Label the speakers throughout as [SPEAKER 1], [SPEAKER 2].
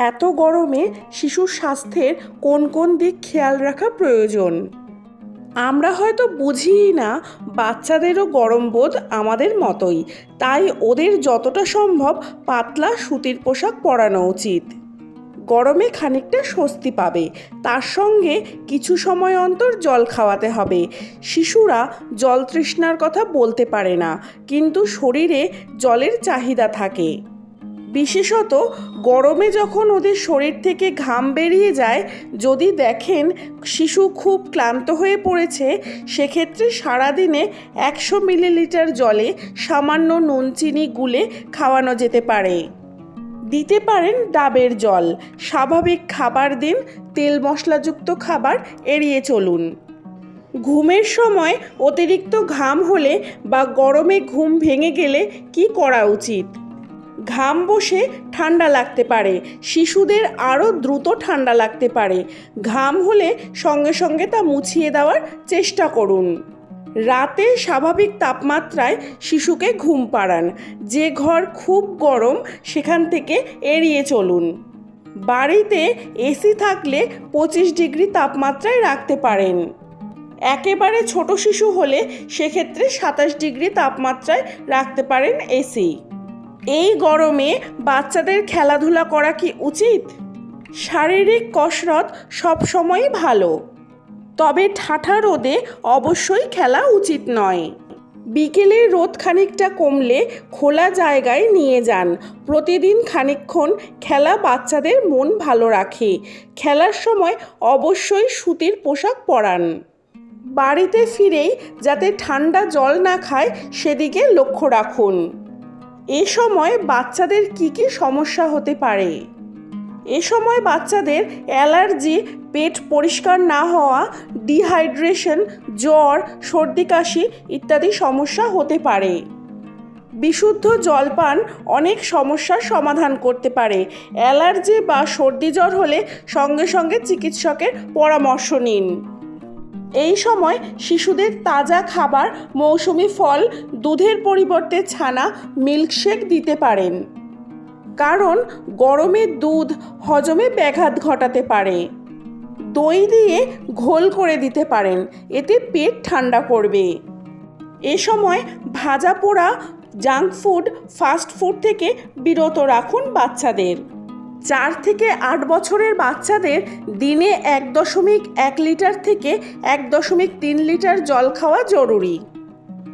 [SPEAKER 1] এত গরমে শিশুর স্বাস্থ্যের কোন কোন দিক খেয়াল রাখা প্রয়োজন? আমরা হয়তো বুঝিই না, বাচ্চাদেরও গরম বোধ আমাদের মতোই। তাই ওদের যতটা সম্ভব পাতলা সুতির পোশাক পরানো উচিত। গরমে খানিকটা স্বস্তি পাবে। তার সঙ্গে কিছু সময় অন্তর জল খাওয়াতে হবে। শিশুরা জল তৃষ্ণার কথা বলতে পারে না, কিন্তু শরীরে জলের চাহিদা থাকে। বিশেষত গরমে যখন ওদের শরীর থেকে ঘাম বেরিয়ে যায়, যদি দেখেন শিশু খুব ক্লান্ত হয়ে পড়েছে, সেক্ষেত্রে সারাদিনে একশো মিলিলিটার জলে সামান্য নুন চিনি গুলে খাওয়ানো যেতে পারে। দিতে পারেন ডাবের জল। স্বাভাবিক খাবার দিন, তেল মশলাযুক্ত খাবার এড়িয়ে চলুন। ঘুমের সময় অতিরিক্ত ঘাম হলে বা গরমে ঘুম ভেঙে গেলে কি করা উচিত? ঘাম বসে ঠান্ডা লাগতে পারে। শিশুদের আরও দ্রুত ঠান্ডা লাগতে পারে। ঘাম হলে সঙ্গে সঙ্গে তা মুছিয়ে দেওয়ার চেষ্টা করুন। রাতে স্বাভাবিক তাপমাত্রায় শিশুকে ঘুম পাড়ান। যে ঘর খুব গরম, সেখান থেকে এড়িয়ে চলুন। বাড়িতে এসি থাকলে পঁচিশ ডিগ্রি তাপমাত্রায় রাখতে পারেন। একেবারে ছোট শিশু হলে সেক্ষেত্রে সাতাশ ডিগ্রি তাপমাত্রায় রাখতে পারেন এসি। এই গরমে বাচ্চাদের খেলাধুলা করা কি উচিত? শারীরিক কসরত সবসময়ই ভালো। তবে ঠাঠা রোদে অবশ্যই খেলা উচিত নয়। বিকেলে রোদ খানিকটা কমলে খোলা জায়গায় নিয়ে যান। প্রতিদিন খানিকক্ষণ খেলা বাচ্চাদের মন ভালো রাখে। খেলার সময় অবশ্যই সুতির পোশাক পরান। বাড়িতে ফিরেই যাতে ঠান্ডা জল না খায় সেদিকে লক্ষ্য রাখুন। এ সময় বাচ্চাদের কি কি সমস্যা হতে পারে? এ সময় বাচ্চাদের অ্যালার্জি, পেট পরিষ্কার না হওয়া, ডিহাইড্রেশন, জ্বর, সর্দি কাশি ইত্যাদি সমস্যা হতে পারে। বিশুদ্ধ জলপান অনেক সমস্যার সমাধান করতে পারে। অ্যালার্জি বা সর্দি জ্বর হলে সঙ্গে সঙ্গে চিকিৎসকের পরামর্শ নিন। এই সময় শিশুদের তাজা খাবার, মৌসুমি ফল, দুধের পরিবর্তে ছানা, মিল্কশেক দিতে পারেন। কারণ গরমে দুধ হজমে ব্যাঘাত ঘটাতে পারে। দই দিয়ে ঘোল করে দিতে পারেন, এতে পেট ঠান্ডা করবে। এ সময় ভাজা পোড়া, জাঙ্ক ফুড, ফাস্ট ফুড থেকে বিরত রাখুন বাচ্চাদের। চার থেকে আট বছরের বাচ্চাদের দিনে এক দশমিক এক লিটার থেকে এক দশমিক তিন লিটার জল খাওয়া জরুরি।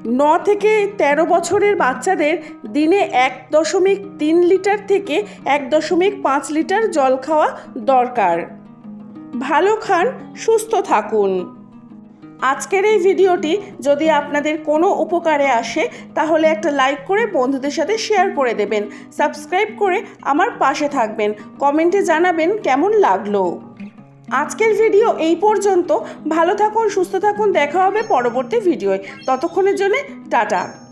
[SPEAKER 1] ন থেকে ১৩ বছরের বাচ্চাদের দিনে এক দশমিক তিন লিটার থেকে এক দশমিক পাঁচ লিটার জল খাওয়া দরকার। ভালো খান, সুস্থ থাকুন। আজকের এই ভিডিওটি যদি আপনাদের কোনো উপকারে আসে, তাহলে একটা লাইক করে বন্ধুদের সাথে শেয়ার করে দেবেন। সাবস্ক্রাইব করে আমার পাশে থাকবেন। কমেন্টে জানাবেন কেমন লাগল। আজকের ভিডিও এই পর্যন্ত। ভালো থাকুন, সুস্থ থাকুন। দেখা হবে পরবর্তী ভিডিওয়। ততক্ষণের জন্য টাটা।